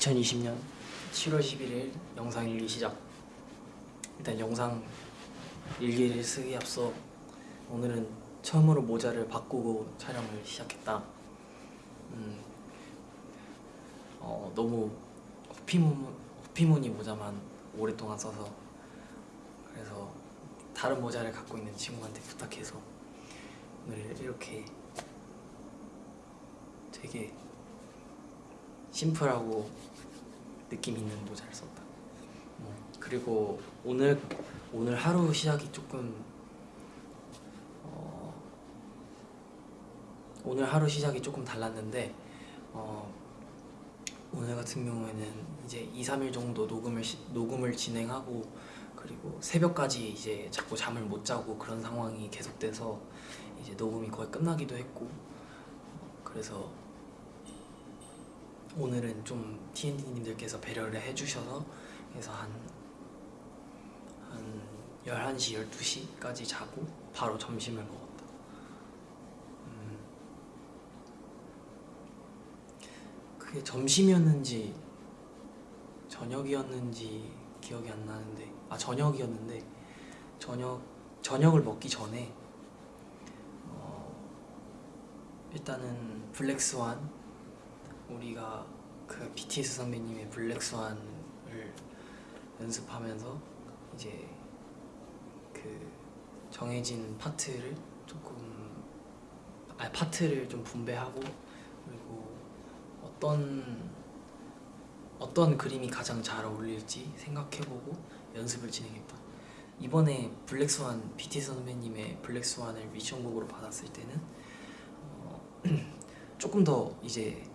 2020년 7월 11일 영상 일기 시작. 일단 영상 일기를 쓰기 앞서 오늘은 처음으로 모자를 바꾸고 촬영을 시작했다. 음, 어, 너무 호피무, 호피무늬 모자만 오랫동안 써서 그래서 다른 모자를 갖고 있는 친구한테 부탁해서 오늘 이렇게 되게 심플하고 느낌 있는 모자를 썼다. 어, 그리고 오늘 오늘 하루 시작이 조금 어, 오늘 하루 시작이 조금 달랐는데 어, 오늘 같은 경우에는 이제 2, 3일 정도 녹음을 시, 녹음을 진행하고 그리고 새벽까지 이제 자꾸 잠을 못 자고 그런 상황이 계속돼서 이제 녹음이 거의 끝나기도 했고 어, 그래서 오늘은 좀 TND님들께서 배려를 해주셔서 그래서 한, 한 11시, 12시까지 자고 바로 점심을 먹었다. 음, 그게 점심이었는지 저녁이었는지 기억이 안 나는데 아 저녁이었는데 저녁, 저녁을 먹기 전에 어, 일단은 블랙스완 우리가 그 BTS 선배님의 블랙스완을 연습하면서 이제 그 정해진 파트를 조금 아 파트를 좀 분배하고 그리고 어떤 어떤 그림이 가장 잘 어울릴지 생각해보고 연습을 진행했다. 이번에 블랙스완 BTS 선배님의 블랙스완을 미션곡으로 받았을 때는 어, 조금 더 이제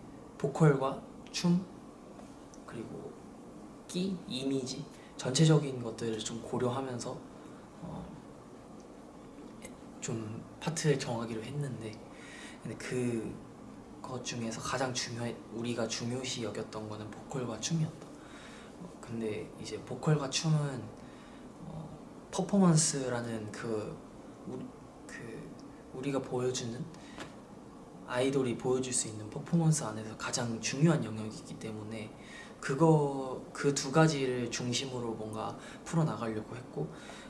보컬과 춤 그리고 끼, 이미지 전체적인 것들을 좀 고려하면서 어, 좀 파트를 정하기로 했는데 근데 그것 중에서 가장 중요 우리가 중요시 여겼던 거는 보컬과 춤이었다. 어, 근데 이제 보컬과 춤은 어, 퍼포먼스라는 그, 우, 그 우리가 보여주는 아이돌이 보여줄 수 있는 퍼포먼스 안에서 가장 중요한 영역이기 때문에 그거 그 두 가지를 중심으로 뭔가 풀어나가려고 했고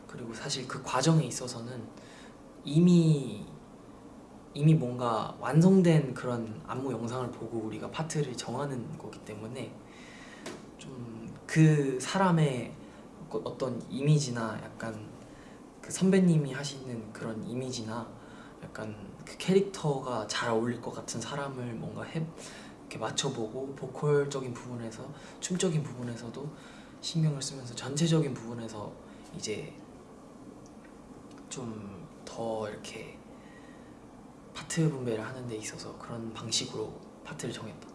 그리고 사실 그 과정에 있어서는 이미 이미 뭔가 완성된 그런 안무 영상을 보고 우리가 파트를 정하는 거기 때문에 좀 그 사람의 어떤 이미지나 약간 그 선배님이 하시는 그런 이미지나 약간 그 캐릭터가 잘 어울릴 것 같은 사람을 뭔가 해, 이렇게 맞춰보고 보컬적인 부분에서 춤적인 부분에서도 신경을 쓰면서 전체적인 부분에서 이제 좀 더 이렇게 파트 분배를 하는 데 있어서 그런 방식으로 파트를 정했다.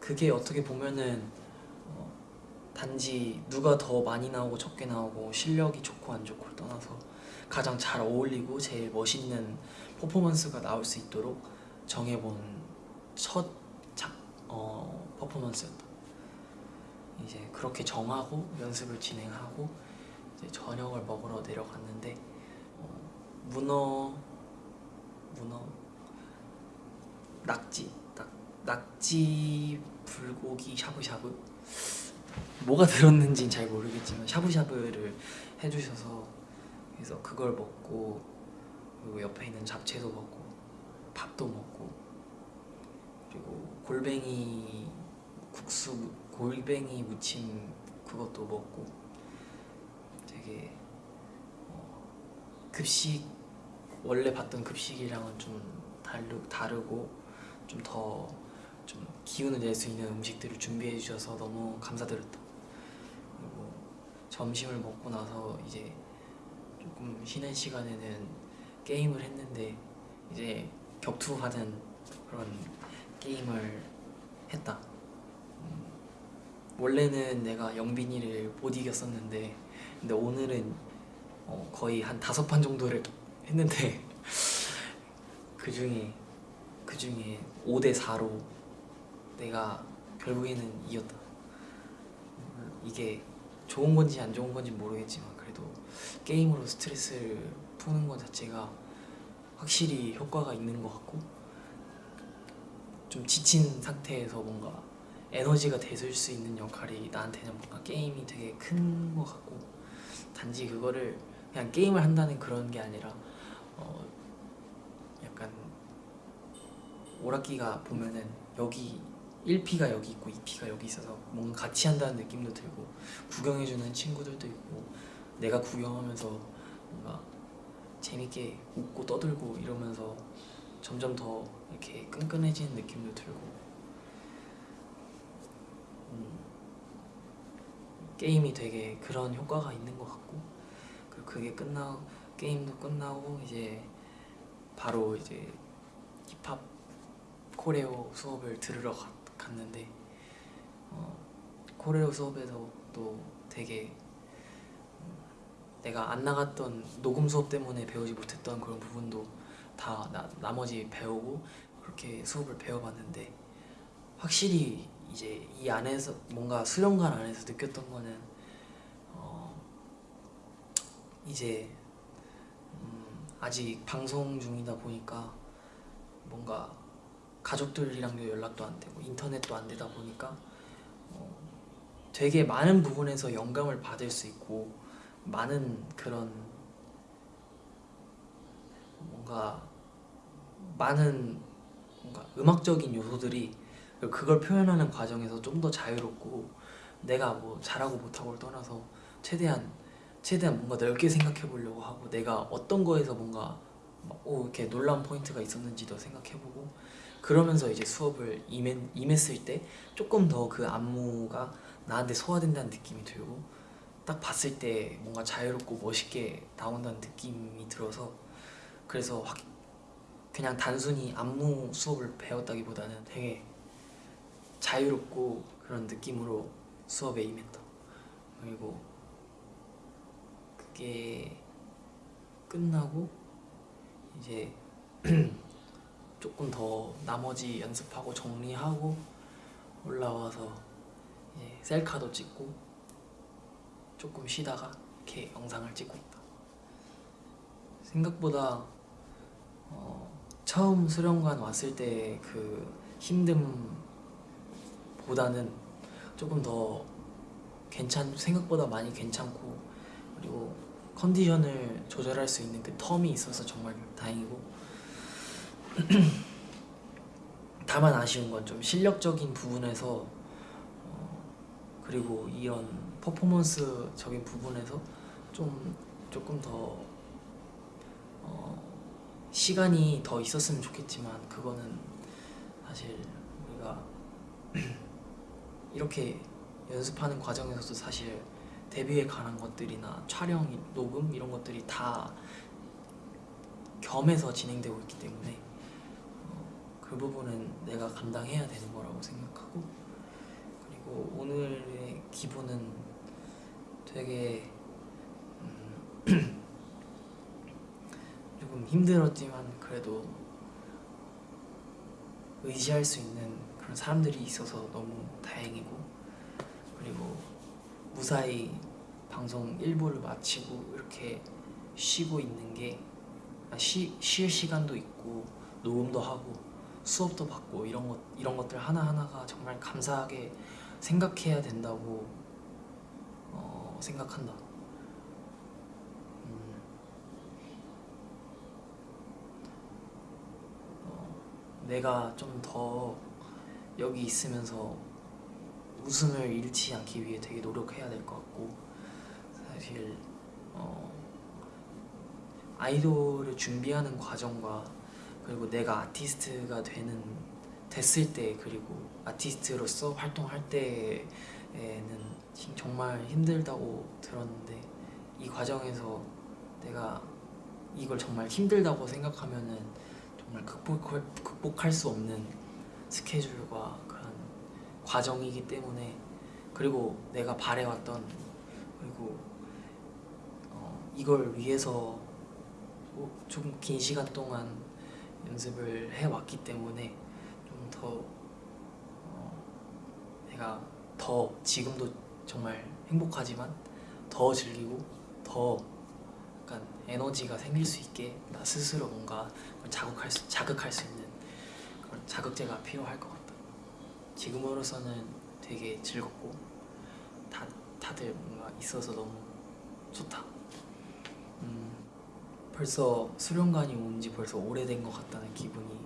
그게 어떻게 보면은 어, 단지 누가 더 많이 나오고 적게 나오고 실력이 좋고 안 좋고를 떠나서 가장 잘 어울리고 제일 멋있는 퍼포먼스가 나올 수 있도록 정해본 첫 작, 어, 퍼포먼스였다. 이제 그렇게 정하고 연습을 진행하고 이제 저녁을 먹으러 내려갔는데 어, 문어 문어 낙지 낙, 낙지 불고기 샤브샤브 뭐가 들었는지는 잘 모르겠지만 샤브샤브를 해주셔서 그래서 그걸 먹고 그리고 옆에 있는 잡채도 먹고 밥도 먹고 그리고 골뱅이 국수 골뱅이 무침 그것도 먹고 되게 어, 급식 원래 봤던 급식이랑은 좀 다르, 다르고 좀더좀 기운을 낼 수 있는 음식들을 준비해 주셔서 너무 감사드렸다 점심을 먹고 나서 이제 조금 쉬는 시간에는 게임을 했는데 이제 격투하는 그런 게임을 했다. 음, 원래는 내가 영빈이를 못 이겼었는데 근데 오늘은 어, 거의 한 다섯 판 정도를 했는데 그 중에 그 중에 5대 4로 내가 결국에는 이겼다. 이게 좋은 건지 안 좋은 건지 모르겠지만 그래도 게임으로 스트레스를 푸는 것 자체가 확실히 효과가 있는 것 같고 좀 지친 상태에서 뭔가 에너지가 돼줄 수 있는 역할이 나한테는 뭔가 게임이 되게 큰 것 같고 단지 그거를 그냥 게임을 한다는 그런 게 아니라 어 약간 오락기가 보면은 여기 1P가 여기 있고 2P가 여기 있어서 뭔가 같이 한다는 느낌도 들고 구경해주는 친구들도 있고 내가 구경하면서 뭔가 재밌게 웃고 떠들고 이러면서 점점 더 이렇게 끈끈해지는 느낌도 들고 음, 게임이 되게 그런 효과가 있는 것 같고 그리고 그게 끝나 게임도 끝나고 이제 바로 이제 힙합 코레오 수업을 들으러 가- 갔는데 어, 코레오 수업에서 또 되게 음, 내가 안 나갔던 녹음 수업 때문에 배우지 못했던 그런 부분도 다 나, 나머지 배우고 그렇게 수업을 배워봤는데 확실히 이제 이 안에서 뭔가 수련관 안에서 느꼈던 거는 어 이제 음 아직 방송 중이다 보니까 뭔가 가족들이랑도 연락도 안 되고 인터넷도 안 되다 보니까 어 되게 많은 부분에서 영감을 받을 수 있고 많은 그런 뭔가 많은 뭔가 음악적인 요소들이 그걸 표현하는 과정에서 좀 더 자유롭고 내가 뭐 잘하고 못하고를 떠나서 최대한 최대한 뭔가 넓게 생각해 보려고 하고 내가 어떤 거에서 뭔가 막, 오 이렇게 놀라운 포인트가 있었는지도 생각해 보고 그러면서 이제 수업을 임했, 임했을 때 조금 더 그 안무가 나한테 소화된다는 느낌이 들고 딱 봤을 때 뭔가 자유롭고 멋있게 나온다는 느낌이 들어서 그래서 확 그냥 단순히 안무 수업을 배웠다기보다는 되게 자유롭고 그런 느낌으로 수업에 임했다 그리고 그게 끝나고 이제 조금 더 나머지 연습하고 정리하고 올라와서 이제 셀카도 찍고 조금 쉬다가 이렇게 영상을 찍고 있다. 생각보다 어, 처음 수련관 왔을 때 그 힘듦보다는 조금 더 괜찮 생각보다 많이 괜찮고 그리고 컨디션을 조절할 수 있는 그 텀이 있어서 정말 다행이고 다만 아쉬운 건 좀 실력적인 부분에서 어, 그리고 이런 퍼포먼스적인 부분에서 좀 조금 더 어, 시간이 더 있었으면 좋겠지만 그거는 사실 우리가 이렇게 연습하는 과정에서도 사실 데뷔에 관한 것들이나 촬영, 녹음 이런 것들이 다 겸해서 진행되고 있기 때문에 어, 그 부분은 내가 감당해야 되는 거라고 생각하고 그리고 오늘의 기분은 되게 음, 조금 힘들었지만 그래도 의지할 수 있는 그런 사람들이 있어서 너무 다행이고 그리고 무사히 방송 1부를 마치고 이렇게 쉬고 있는 게 아, 시간도 있고 녹음도 하고 수업도 받고 이런 것 이런 것들 하나 하나가 정말 감사하게 생각해야 된다고 어, 생각한다. 음, 어, 내가 좀 더 여기 있으면서 웃음을 잃지 않기 위해 되게 노력해야 될 것 같고 사실 어, 아이돌을 준비하는 과정과 그리고 내가 아티스트가 되는 됐을 때 그리고 아티스트로서 활동할 때에는 진- 정말 힘들다고 들었는데 이 과정에서 내가 이걸 정말 힘들다고 생각하면은 정말 극복할, 극복할 수 없는 스케줄과 그런 과정이기 때문에 그리고 내가 바래왔던 그리고 어, 이걸 위해서 좀긴 시간 동안 연습을 해왔기 때문에 좀더 어, 내가 더 지금도 정말 행복하지만 더 즐기고 더 약간 에너지가 생길 수 있게 나 스스로 뭔가 자극할 수, 자극할 수 있는 그런 자극제가 필요할 것 같다. 지금으로서는 되게 즐겁고 다 다들 뭔가 있어서 너무 좋다. 음, 벌써 수련관이 온 지 벌써 오래된 것 같다는 기분이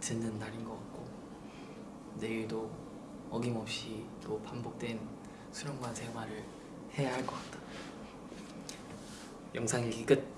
드는 날인 것 같고 내일도 어김없이 또 반복된 수련관 생활을 해야 할 것 같다. 영상 일기 끝.